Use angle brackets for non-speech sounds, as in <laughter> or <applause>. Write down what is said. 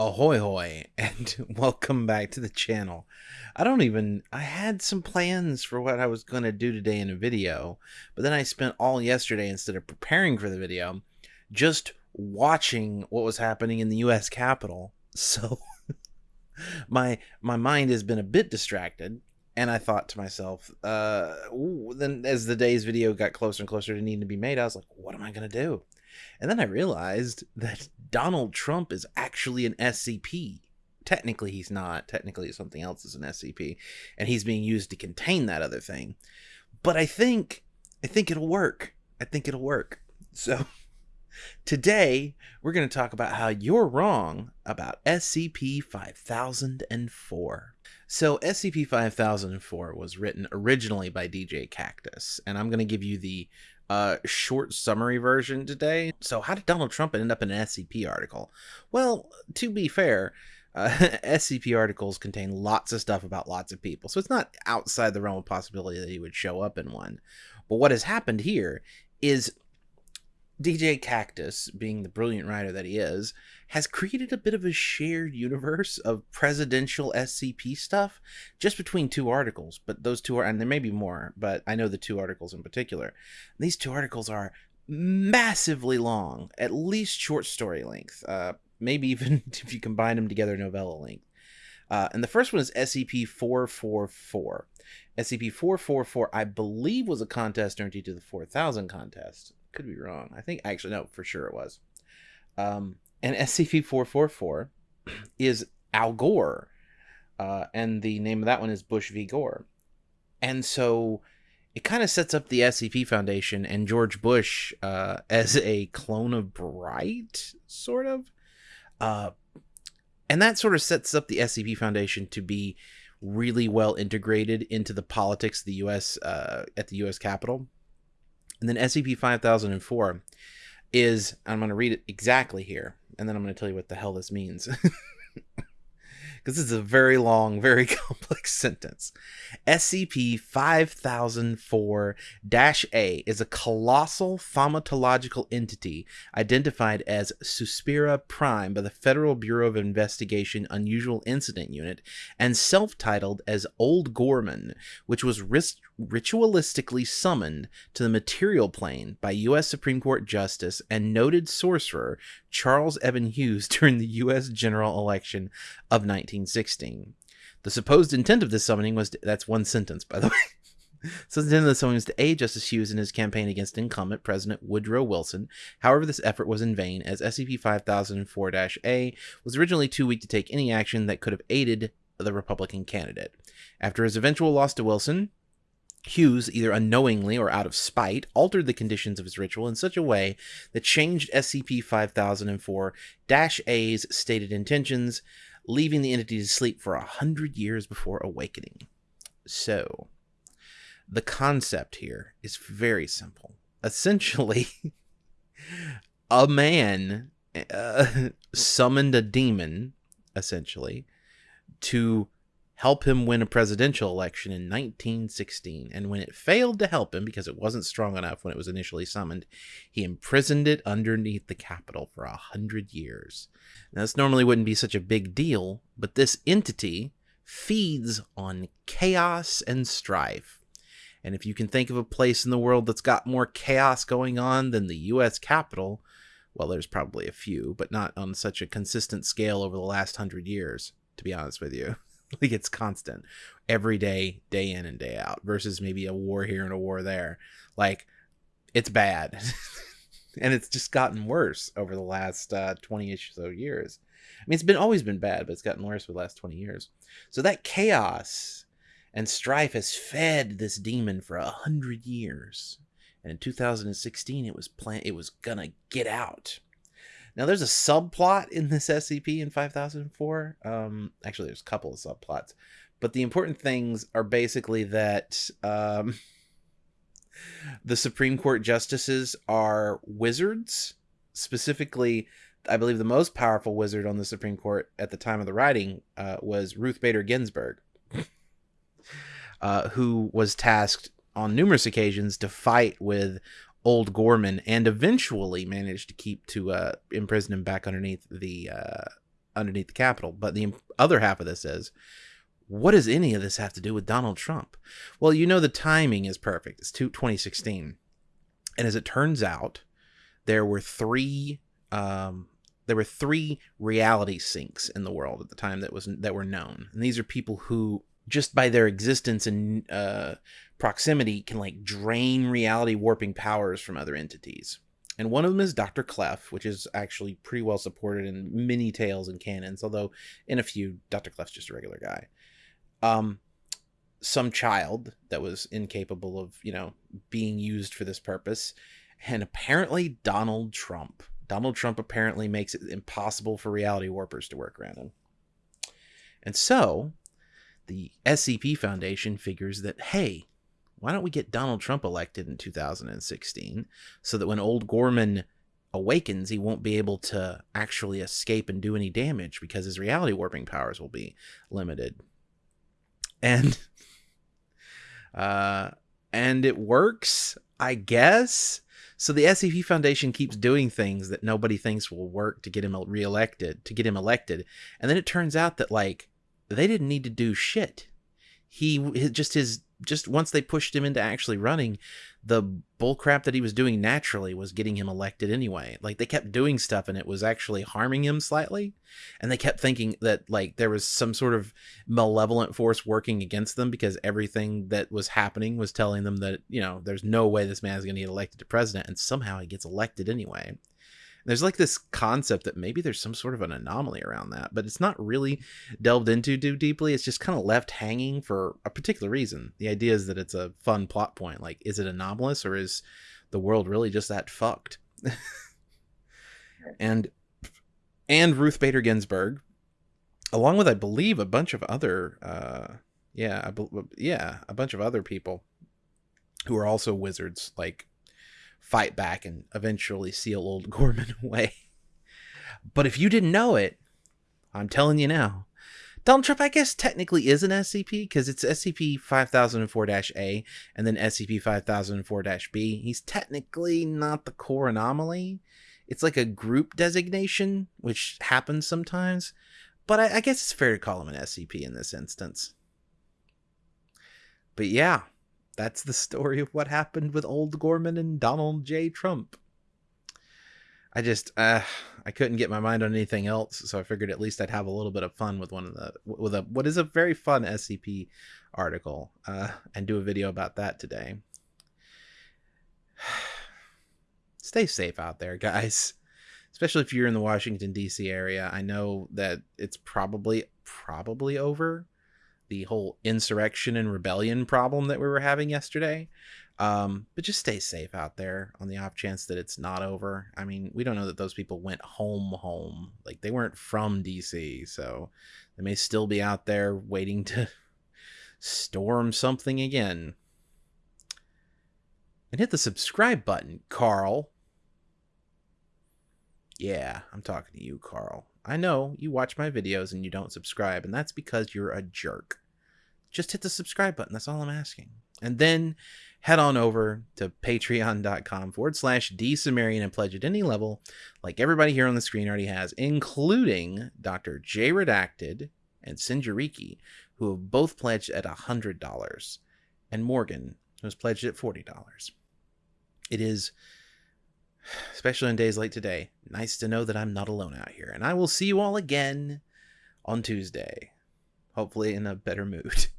Ahoy hoy <laughs> and welcome back to the channel. I don't even I had some plans for what I was going to do today in a video, but then I spent all yesterday instead of preparing for the video just watching what was happening in the US Capitol. <laughs> So my my mind has been a bit distracted and I thought to myself, uh ooh, then as the day's video got closer and closer to needing to be made, I was like, what am I going to do? And then I realized that Donald Trump is actually an SCP. Technically, he's not. Technically, something else is an SCP, and he's being used to contain that other thing. But I think, I think it'll work. I think it'll work. So <laughs> today we're going to talk about how you're wrong about SCP 5004. So SCP 5004 was written originally by djkaktus, and I'm going to give you the uh, short summary version today. So, how did Donald Trump end up in an SCP article? Well, to be fair, uh, <laughs> SCP articles contain lots of stuff about lots of people, so it's not outside the realm of possibility that he would show up in one. But what has happened here is djkaktus, being the brilliant writer that he is, has created a bit of a shared universe of presidential SCP stuff just between two articles. But those two are, and there may be more, but I know the two articles in particular. These two articles are massively long, at least short story length, uh, maybe even <laughs> if you combine them together, novella length. Uh, and the first one is SCP 444. SCP 444, I believe, was a contest entry to the 4000 contest could be wrong. I think actually no, for sure it was. Um, and SCP four four four <clears throat> is Al Gore, uh, and the name of that one is Bush v Gore, and so it kind of sets up the SCP Foundation and George Bush uh, as a clone of Bright, sort of, uh, and that sort of sets up the SCP Foundation to be really well integrated into the politics of the U.S. Uh, at the U.S. Capitol and then SCP 5004 is, I'm going to read it exactly here, and then I'm going to tell you what the hell this means. <laughs> because this is a very long, very <laughs> complex sentence. SCP 5004 A is a colossal thaumatological entity identified as Suspira Prime by the Federal Bureau of Investigation Unusual Incident Unit and self titled as Old Gorman, which was ritualistically summoned to the material plane by U.S. Supreme Court Justice and noted sorcerer Charles Evan Hughes <laughs> during the U.S. general election of 1916. The supposed intent of this summoning was to, that's one sentence, by the <laughs> way. so the intent of the summoning was to aid Justice Hughes in his campaign against incumbent President Woodrow Wilson. However, this effort was in vain, as SCP 5004-A was originally too weak to take any action that could have aided the Republican candidate. After his eventual loss to Wilson, Hughes, either unknowingly or out of spite, altered the conditions of his ritual in such a way that changed SCP 5004 A's stated intentions, leaving the entity to sleep for a hundred years before awakening. So, the concept here is very simple. Essentially, <laughs> a man uh, <laughs> summoned a demon, essentially, to help him win a presidential election in 1916. And when it failed to help him because it wasn't strong enough when it was initially summoned, he imprisoned it underneath the Capitol for a hundred years. Now, this normally wouldn't be such a big deal, but this entity feeds on chaos and strife. And if you can think of a place in the world that's got more chaos going on than the US Capitol, well, there's probably a few, but not on such a consistent scale over the last hundred years, to be honest with you. <laughs> like it's constant. Every day day in and day out versus maybe a war here and a war there. Like it's bad. <laughs> And it's just gotten worse over the last uh, 20ish so years. I mean it's been always been bad but it's gotten worse for the last 20 years. So that chaos and strife has fed this demon for a hundred years. And in 2016 it was plan it was gonna get out now, there's a subplot in this SCP in 5004. Um, actually, there's a couple of subplots, but the important things are basically that um, <laughs> the Supreme Court justices are wizards. Specifically, I believe the most powerful wizard on the Supreme Court at the time of the writing uh, was Ruth Bader Ginsburg, <laughs> uh, who was tasked on numerous occasions to fight with old Gorman and eventually managed to keep to uh, imprison him back underneath the uh, underneath the Capitol. But the other half of this is, what does any of this have to do with Donald Trump? Well, you know the timing is perfect. It's 2016, and as it turns out, there were three um, there were three reality sinks in the world at the time that was that were known, and these are people who just by their existence and uh, proximity can like drain reality warping powers from other entities. And one of them is Dr. Clef, which is actually pretty well supported in many tales and canons, although in a few, Dr. Clef's just a regular guy. Um, some child that was incapable of, you know, being used for this purpose, and apparently Donald Trump. Donald Trump apparently makes it impossible for reality warpers to work around him. And so, the SCP Foundation figures that, hey, why don't we get Donald Trump elected in 2016 so that when old Gorman awakens, he won't be able to actually escape and do any damage because his reality warping powers will be limited. And <laughs> uh and it works, I guess. So the SCP Foundation keeps doing things that nobody thinks will work to get him reelected, to get him elected. And then it turns out that like they didn't need to do shit. He just his just once they pushed him into actually running, the bullcrap that he was doing naturally was getting him elected anyway. Like they kept doing stuff and it was actually harming him slightly. And they kept thinking that like there was some sort of malevolent force working against them because everything that was happening was telling them that, you know, there's no way this man is going to get elected to president. And somehow he gets elected anyway there's like this concept that maybe there's some sort of an anomaly around that, but it's not really delved into too deeply. It's just kind of left hanging for a particular reason. The idea is that it's a fun plot point. Like, is it anomalous or is the world really just that fucked? and and Ruth Bader Ginsburg, along with I believe a bunch of other, uh, yeah, be- yeah, a bunch of other people who are also wizards, like fight back and eventually seal old <laughs> Gorman away. But if you didn't know it, I'm telling you now. Donald Trump, I guess, technically is an SCP because it's SCP 5004 A and then SCP 5004 B. He's technically not the core anomaly. It's like a group designation, which happens sometimes. But I, I guess it's fair to call him an SCP in this instance. But yeah, that's the story of what happened with old Gorman and Donald J. Trump. I just uh, I couldn't get my mind on anything else, so I figured at least I'd have a little bit of fun with one of the with a what is a very fun SCP article uh, and do a video about that today. <sighs> Stay safe out there, guys. Especially if you're in the Washington D.C. area. I know that it's probably probably over the whole insurrection and rebellion problem that we were having yesterday. Um, but just stay safe out there on the off chance that it's not over. I mean, we don't know that those people went home, home. Like they weren't from DC, so they may still be out there waiting to storm something again. And hit the subscribe button, Carl. Yeah, I'm talking to you, Carl. I know you watch my videos and you don't subscribe, and that's because you're a jerk. Just hit the subscribe button. That's all I'm asking. And then head on over to patreon.com forward slash dsumerian and pledge at any level, like everybody here on the screen already has, including Dr. J Redacted and Sinjariki, who have both pledged at $100, and Morgan, who has pledged at $40. It is especially on days like today, nice to know that I'm not alone out here. And I will see you all again on Tuesday, hopefully in a better mood. <laughs>